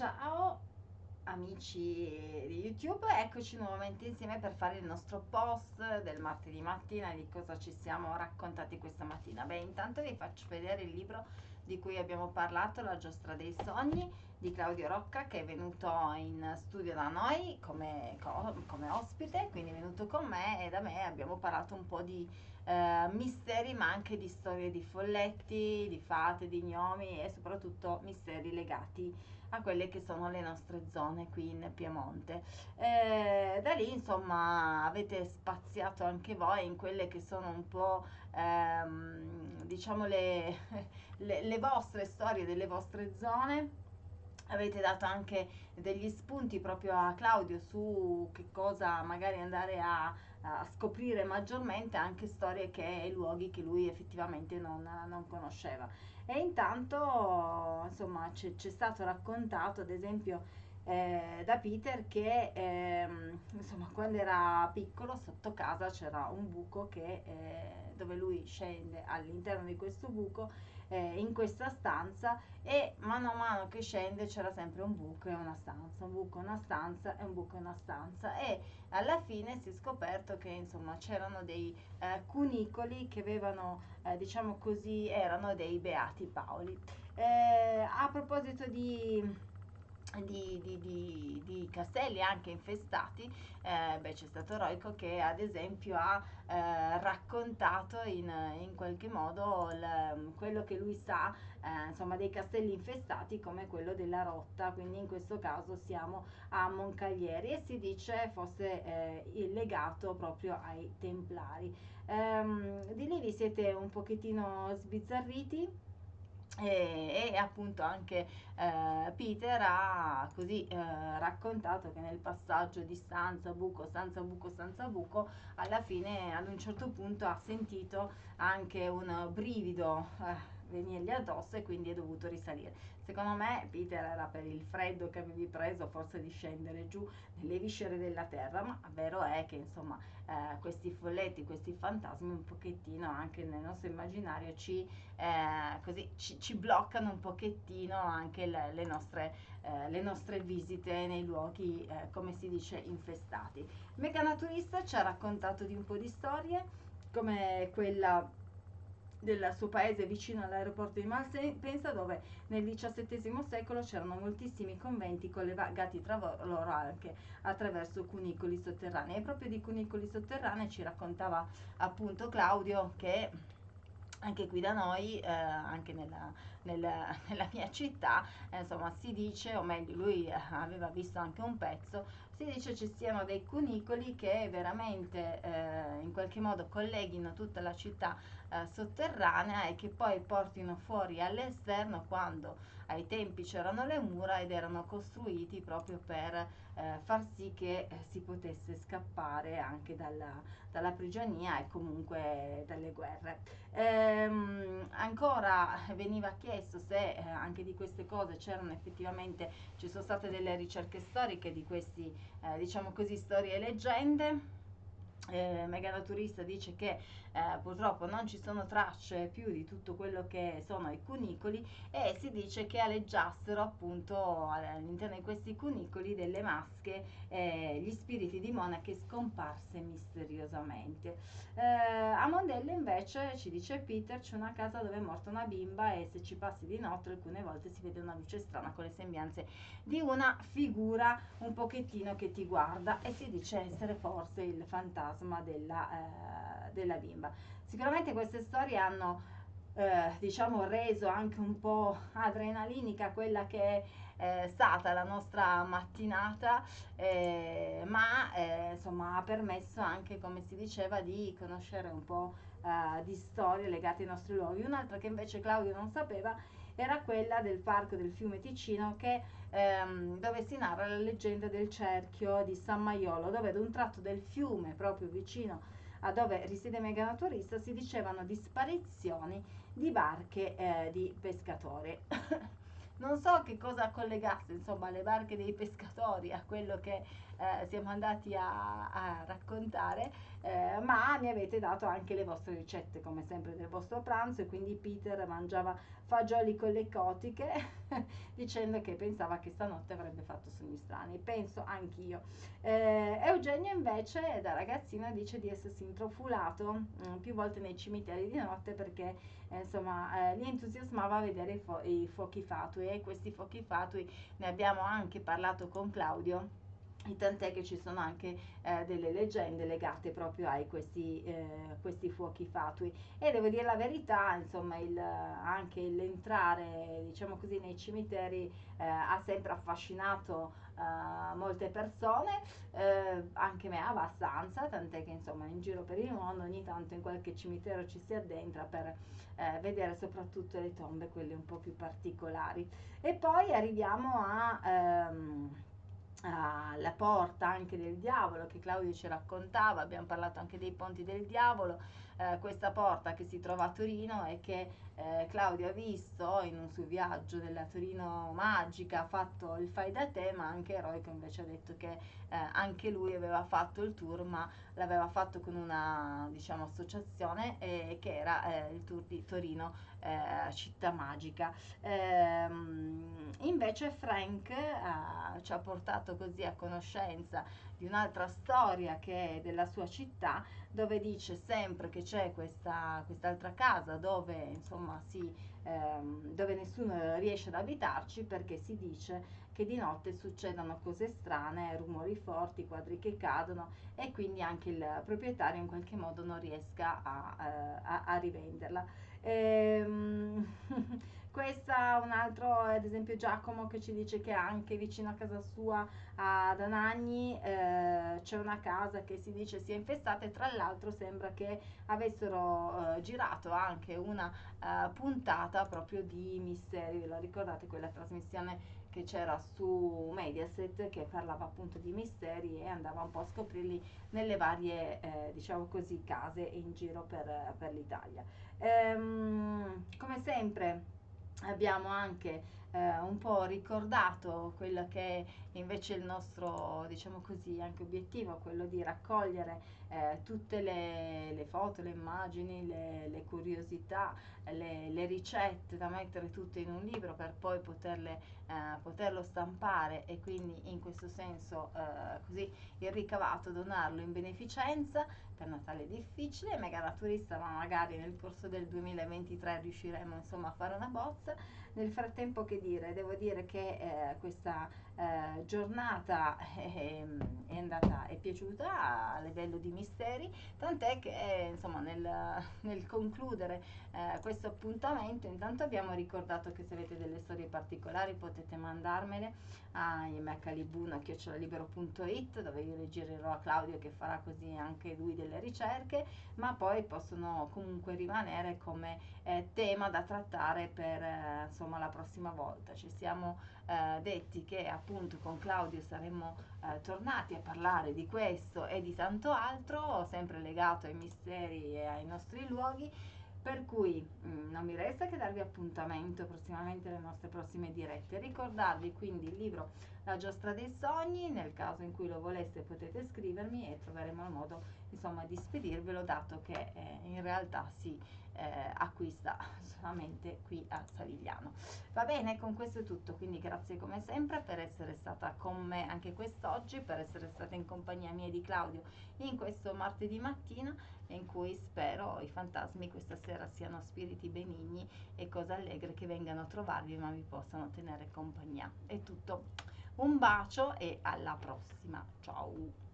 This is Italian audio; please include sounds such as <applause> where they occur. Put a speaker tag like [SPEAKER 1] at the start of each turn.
[SPEAKER 1] Ciao amici di YouTube, eccoci nuovamente insieme per fare il nostro post del martedì mattina di cosa ci siamo raccontati questa mattina. Beh, intanto vi faccio vedere il libro di cui abbiamo parlato, La giostra dei sogni di Claudio Rocca che è venuto in studio da noi come, come ospite, quindi è venuto con me e da me abbiamo parlato un po' di eh, misteri ma anche di storie di folletti, di fate, di gnomi e soprattutto misteri legati a quelle che sono le nostre zone qui in Piemonte. Eh, da lì insomma avete spaziato anche voi in quelle che sono un po' ehm, diciamo le, <laughs> le, le vostre storie delle vostre zone avete dato anche degli spunti proprio a Claudio su che cosa magari andare a, a scoprire maggiormente anche storie e luoghi che lui effettivamente non, non conosceva. E intanto insomma c'è, stato raccontato ad esempio eh, da Peter che ehm, insomma quando era piccolo sotto casa c'era un buco che, eh, dove lui scende all'interno di questo buco eh, in questa stanza e mano a mano che scende c'era sempre un buco e una stanza, un buco e una stanza e un buco e una stanza e alla fine si è scoperto che insomma c'erano dei eh, cunicoli che avevano eh, diciamo così erano dei beati Paoli. Eh, a proposito di di, di, di, di, castelli anche infestati, eh, beh, c'è stato Roico che ad esempio ha eh, raccontato in, in, qualche modo il, quello che lui sa eh, insomma, dei castelli infestati come quello della Rotta, quindi in questo caso siamo a Moncaglieri e si dice fosse eh, legato proprio ai Templari. Ehm, di lì vi siete un pochettino sbizzarriti? E, e, appunto anche eh, Peter ha così eh, raccontato che nel passaggio di stanza buco stanza buco stanza buco alla fine ad un certo punto ha sentito anche un brivido eh, venirgli addosso e quindi è dovuto risalire. Secondo me Peter era per il freddo che avevi preso, forse di scendere giù nelle viscere della terra, ma vero è che insomma eh, questi folletti, questi fantasmi un pochettino anche nel nostro immaginario ci, eh, così, ci, ci bloccano un pochettino anche le, le, nostre, eh, le nostre, visite nei luoghi, eh, come si dice, infestati. Mecanaturista ci ha raccontato di un po' di storie come quella del suo paese vicino all'aeroporto di Malpensa dove nel XVII secolo c'erano moltissimi conventi collegati tra loro anche attraverso cunicoli sotterranei. E proprio di cunicoli sotterranei ci raccontava appunto Claudio che anche qui da noi, eh, anche nella, nella, <laughs> nella mia città, eh, insomma, si dice, o meglio, lui eh, aveva visto anche un pezzo, si dice ci siano dei cunicoli che veramente eh, in qualche modo colleghino tutta la città eh, sotterranea e che poi portino fuori all'esterno quando ai tempi c'erano le mura ed erano costruiti proprio per eh, far sì che si potesse scappare anche dalla, dalla prigionia e comunque dalle guerre. Eh, ehm, ancora veniva chiesto se eh, anche di queste cose c'erano effettivamente, ci sono state delle ricerche storiche di questi, eh, diciamo così, storie e leggende eh, Meganaturista dice che eh, purtroppo non ci sono tracce più di tutto quello che sono i cunicoli e si dice che aleggiassero appunto all'interno di questi cunicoli delle masche eh, gli spiriti di monache scomparse misteriosamente. Eh, a Mondello invece ci dice Peter c'è una casa dove è morta una bimba e se ci passi di notte alcune volte si vede una luce strana con le sembianze di una figura un pochettino che ti guarda e si dice essere forse il fantasma fantasma della, eh, della bimba. Sicuramente queste storie hanno eh, diciamo reso anche un po' adrenalinica quella che è eh, stata la nostra mattinata eh, ma eh, insomma ha permesso anche come si diceva di conoscere un po' eh, di storie legate ai nostri luoghi un'altra che invece Claudio non sapeva era quella del parco del fiume Ticino che, ehm, dove si narra la leggenda del cerchio di San Maiolo dove ad un tratto del fiume proprio vicino a dove risiede Meganaturista si dicevano di sparizioni di barche eh, di pescatori. <laughs> non so che cosa collegasse, insomma, le barche dei pescatori a quello che eh, siamo andati a, a raccontare, eh, ma mi avete dato anche le vostre ricette, come sempre, del vostro pranzo e quindi Peter mangiava fagioli con le cotiche <laughs> dicendo che pensava che stanotte avrebbe fatto sogni strani. Penso anch'io. Eh, Eugenio invece da ragazzino dice di essersi introfulato mh, mm, più volte nei cimiteri di notte perché eh, insomma eh, gli entusiasmava vedere i, fu- i fuochi fatui e questi fuochi fatui ne abbiamo anche parlato con Claudio tant'è che ci sono anche eh, delle leggende legate proprio a questi, eh, questi, fuochi fatui. E devo dire la verità insomma il, anche l'entrare diciamo così nei cimiteri eh, ha sempre affascinato eh, molte persone eh, anche me abbastanza tant'è che insomma in giro per il mondo ogni tanto in qualche cimitero ci si addentra per eh, vedere soprattutto le tombe quelle un po' più particolari. E poi arriviamo a ehm, la porta anche del diavolo che Claudio ci raccontava, abbiamo parlato anche dei ponti del diavolo, eh, questa porta che si trova a Torino e che eh, Claudio ha visto in un suo viaggio della Torino magica, ha fatto il fai da te, ma anche Eroico invece ha detto che eh, anche lui aveva fatto il tour, ma l'aveva fatto con una diciamo, associazione che era eh, il tour di Torino eh, città magica. Ehm, invece Frank ci ha portato così a conoscenza di un'altra storia che è della sua città, dove dice sempre che c'è questa, quest'altra casa dove insomma si, ehm, dove nessuno riesce ad abitarci perché si dice che di notte succedono cose strane, rumori forti, quadri che cadono e quindi anche il proprietario in qualche modo non riesca a, eh, a, a rivenderla. Ehm, <laughs> questa un altro ad esempio Giacomo che ci dice che anche vicino a casa sua ad Anagni eh, c'è una casa che si dice sia infestata e tra l'altro sembra che avessero eh, girato anche una eh, puntata proprio di misteri ve la ricordate quella trasmissione che c'era su Mediaset che parlava appunto di misteri e andava un po' a scoprirli nelle varie eh, diciamo così case in giro per, per l'Italia. Ehm, come sempre abbiamo anche eh, un po' ricordato quello che è invece il nostro, diciamo così, anche obiettivo, quello di raccogliere eh, tutte le, le, foto, le immagini, le, le curiosità, le, le, ricette da mettere tutte in un libro per poi poterle, eh, poterlo stampare e quindi in questo senso eh, così il ricavato donarlo in beneficenza per Natale è difficile, mega naturista ma magari nel corso del 2023 riusciremo insomma a fare una bozza nel frattempo che dire? Devo dire che eh, questa eh, giornata è, è, andata, è piaciuta a livello di misteri, tant'è che eh, insomma nel, nel concludere eh, questo appuntamento intanto abbiamo ricordato che se avete delle storie particolari potete mandarmele a imecalibuna.it dove io le girerò a Claudio che farà così anche lui delle ricerche, ma poi possono comunque rimanere come eh, tema da trattare per eh, insomma la prossima volta. Ci siamo eh, detti che appunto con Claudio saremmo eh, tornati a parlare di questo e di tanto altro, sempre legato ai misteri e ai nostri luoghi. Per cui mh, mm, non mi resta che darvi appuntamento prossimamente alle nostre prossime dirette. Ricordarvi quindi il libro La giostra dei sogni, nel caso in cui lo voleste potete scrivermi e troveremo il modo insomma di spedirvelo dato che eh, in realtà si eh, acquista <laughs> solamente qui a Savigliano. Va bene, con questo è tutto, quindi grazie come sempre per essere stata con me anche quest'oggi, per essere stata in compagnia mia di Claudio in questo martedì mattina in cui spero i fantasmi questa sera siano spiriti benigni e cose allegre che vengano a trovarvi ma vi possano tenere compagnia. È tutto. Un bacio e alla prossima. Ciao!